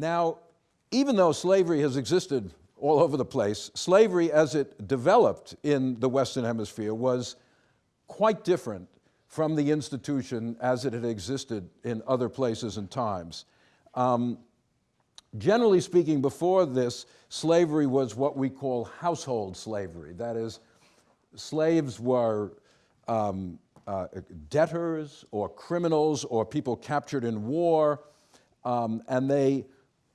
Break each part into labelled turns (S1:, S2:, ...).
S1: Now, even though slavery has existed all over the place, slavery as it developed in the Western Hemisphere was quite different from the institution as it had existed in other places and times. Um, generally speaking, before this, slavery was what we call household slavery. That is, slaves were um, uh, debtors or criminals or people captured in war, um, and they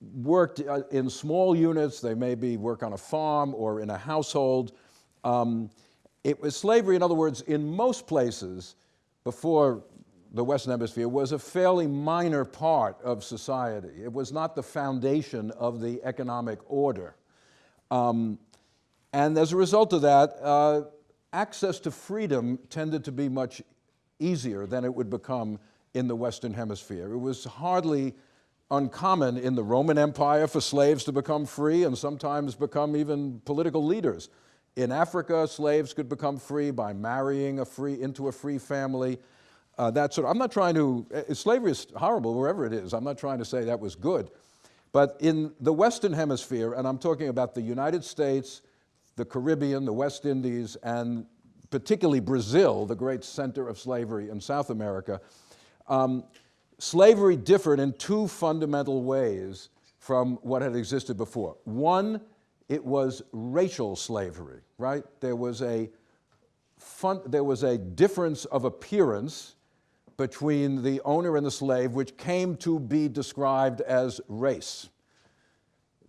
S1: worked uh, in small units. They maybe work on a farm or in a household. Um, it was slavery, in other words, in most places before the Western Hemisphere was a fairly minor part of society. It was not the foundation of the economic order. Um, and as a result of that, uh, access to freedom tended to be much easier than it would become in the Western Hemisphere. It was hardly uncommon in the Roman Empire for slaves to become free and sometimes become even political leaders. In Africa, slaves could become free by marrying a free, into a free family. Uh, that sort of, I'm not trying to, uh, slavery is horrible wherever it is. I'm not trying to say that was good. But in the Western Hemisphere, and I'm talking about the United States, the Caribbean, the West Indies, and particularly Brazil, the great center of slavery in South America, um, slavery differed in two fundamental ways from what had existed before. One, it was racial slavery, right? There was a, fun, there was a difference of appearance between the owner and the slave, which came to be described as race.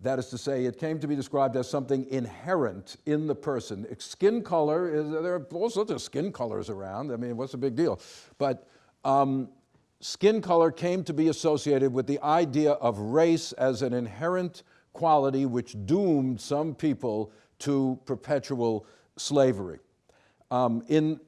S1: That is to say, it came to be described as something inherent in the person. Skin color, is, there are all sorts of skin colors around. I mean, what's the big deal? But um, skin color came to be associated with the idea of race as an inherent quality which doomed some people to perpetual slavery. Um, in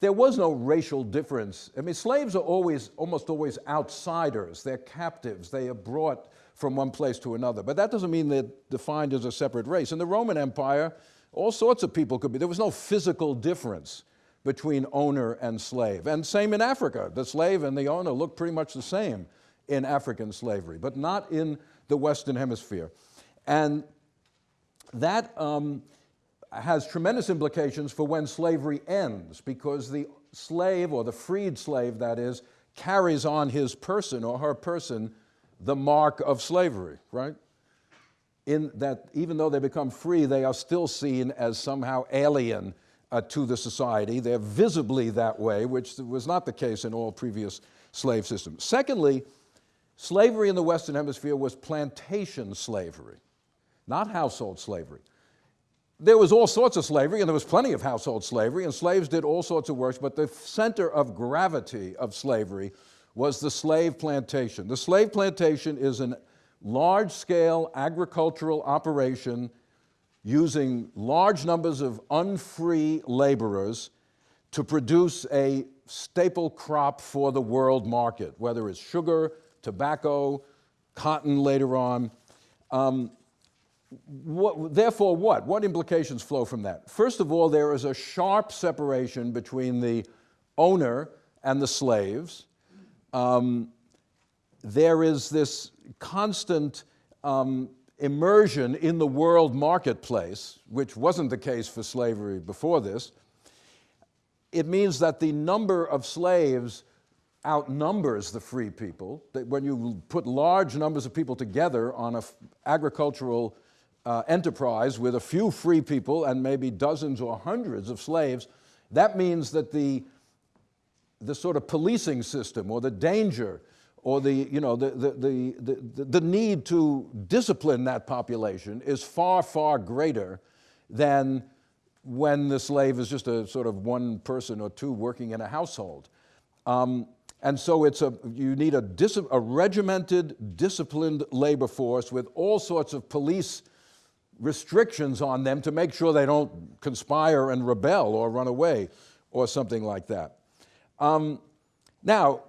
S1: there was no racial difference. I mean, slaves are always, almost always outsiders. They're captives. They are brought from one place to another. But that doesn't mean they're defined as a separate race. In the Roman Empire, all sorts of people could be. There was no physical difference between owner and slave. And same in Africa. The slave and the owner look pretty much the same in African slavery, but not in the Western Hemisphere. And that um, has tremendous implications for when slavery ends because the slave, or the freed slave that is, carries on his person or her person the mark of slavery, right? In that even though they become free, they are still seen as somehow alien uh, to the society. They're visibly that way, which was not the case in all previous slave systems. Secondly, slavery in the Western Hemisphere was plantation slavery, not household slavery there was all sorts of slavery, and there was plenty of household slavery, and slaves did all sorts of work, but the center of gravity of slavery was the slave plantation. The slave plantation is a large-scale agricultural operation using large numbers of unfree laborers to produce a staple crop for the world market, whether it's sugar, tobacco, cotton later on. Um, what, therefore, what? What implications flow from that? First of all, there is a sharp separation between the owner and the slaves. Um, there is this constant um, immersion in the world marketplace, which wasn't the case for slavery before this. It means that the number of slaves outnumbers the free people. That when you put large numbers of people together on an agricultural uh, enterprise with a few free people and maybe dozens or hundreds of slaves, that means that the, the sort of policing system or the danger or the, you know, the, the, the, the, the need to discipline that population is far, far greater than when the slave is just a sort of one person or two working in a household. Um, and so it's a, you need a, a regimented, disciplined labor force with all sorts of police restrictions on them to make sure they don't conspire and rebel or run away or something like that. Um, now,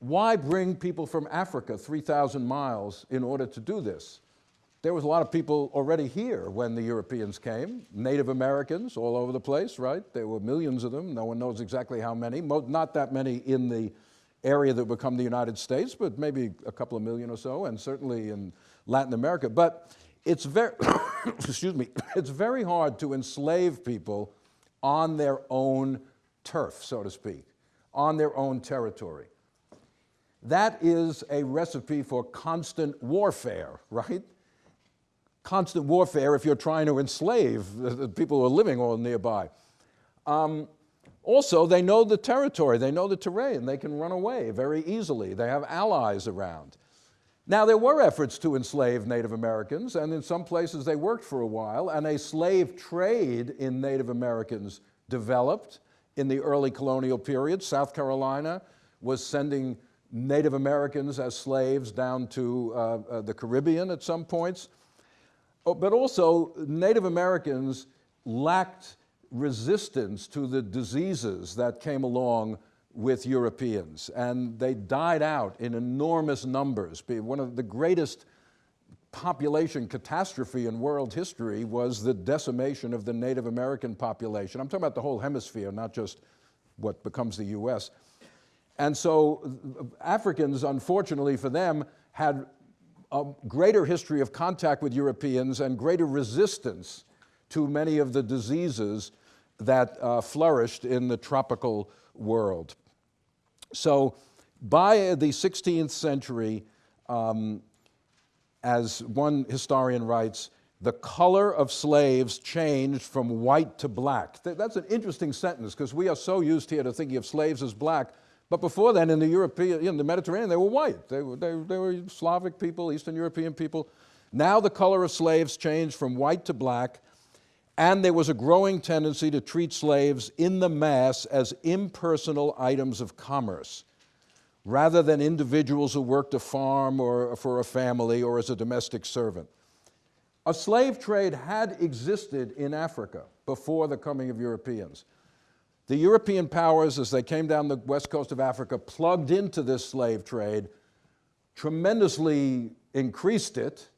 S1: why bring people from Africa 3,000 miles in order to do this? There was a lot of people already here when the Europeans came, Native Americans all over the place, right? There were millions of them. No one knows exactly how many, not that many in the area that would become the United States, but maybe a couple of million or so, and certainly in Latin America. But it's very, excuse me, it's very hard to enslave people on their own turf, so to speak, on their own territory. That is a recipe for constant warfare, right? Constant warfare if you're trying to enslave the people who are living all nearby. Um, also, they know the territory, they know the terrain, they can run away very easily, they have allies around. Now, there were efforts to enslave Native Americans, and in some places they worked for a while, and a slave trade in Native Americans developed in the early colonial period. South Carolina was sending Native Americans as slaves down to uh, uh, the Caribbean at some points. Oh, but also, Native Americans lacked resistance to the diseases that came along with Europeans, and they died out in enormous numbers. One of the greatest population catastrophe in world history was the decimation of the Native American population. I'm talking about the whole hemisphere, not just what becomes the US. And so Africans, unfortunately for them, had a greater history of contact with Europeans and greater resistance to many of the diseases that uh, flourished in the tropical world. So by the 16th century, um, as one historian writes, the color of slaves changed from white to black. That's an interesting sentence because we are so used here to thinking of slaves as black, but before then in the European, in the Mediterranean, they were white. They were, they, they were Slavic people, Eastern European people. Now the color of slaves changed from white to black, and there was a growing tendency to treat slaves in the mass as impersonal items of commerce, rather than individuals who worked a farm or for a family or as a domestic servant. A slave trade had existed in Africa before the coming of Europeans. The European powers, as they came down the west coast of Africa, plugged into this slave trade, tremendously increased it,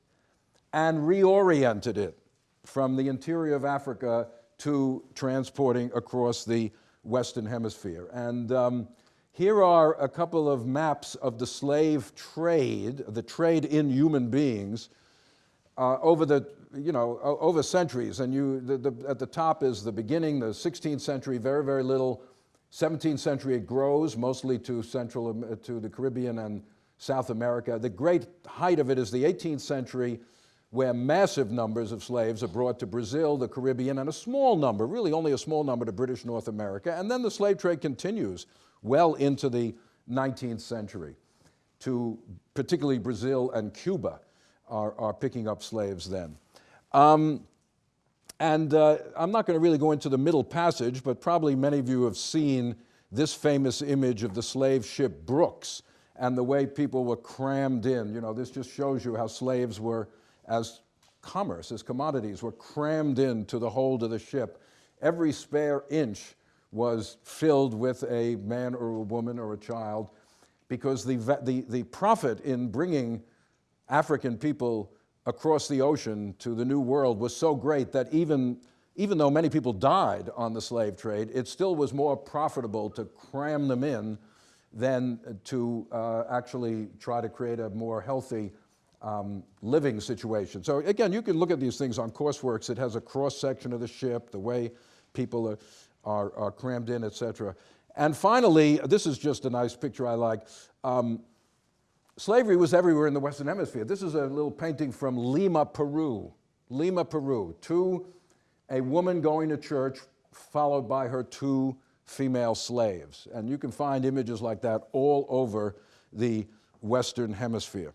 S1: and reoriented it from the interior of Africa to transporting across the Western Hemisphere. And um, here are a couple of maps of the slave trade, the trade in human beings, uh, over the, you know, over centuries. And you, the, the, at the top is the beginning, the 16th century, very, very little. 17th century, it grows, mostly to Central, to the Caribbean and South America. The great height of it is the 18th century, where massive numbers of slaves are brought to Brazil, the Caribbean, and a small number, really only a small number to British North America. And then the slave trade continues well into the 19th century to particularly Brazil and Cuba are, are picking up slaves then. Um, and uh, I'm not going to really go into the middle passage, but probably many of you have seen this famous image of the slave ship Brooks and the way people were crammed in. You know, this just shows you how slaves were as commerce, as commodities, were crammed into the hold of the ship. Every spare inch was filled with a man or a woman or a child because the, the, the profit in bringing African people across the ocean to the New World was so great that even, even though many people died on the slave trade, it still was more profitable to cram them in than to uh, actually try to create a more healthy um, living situation. So again, you can look at these things on Courseworks. It has a cross-section of the ship, the way people are, are, are, crammed in, et cetera. And finally, this is just a nice picture I like. Um, slavery was everywhere in the Western Hemisphere. This is a little painting from Lima, Peru. Lima, Peru. Two, a woman going to church followed by her two female slaves. And you can find images like that all over the Western Hemisphere.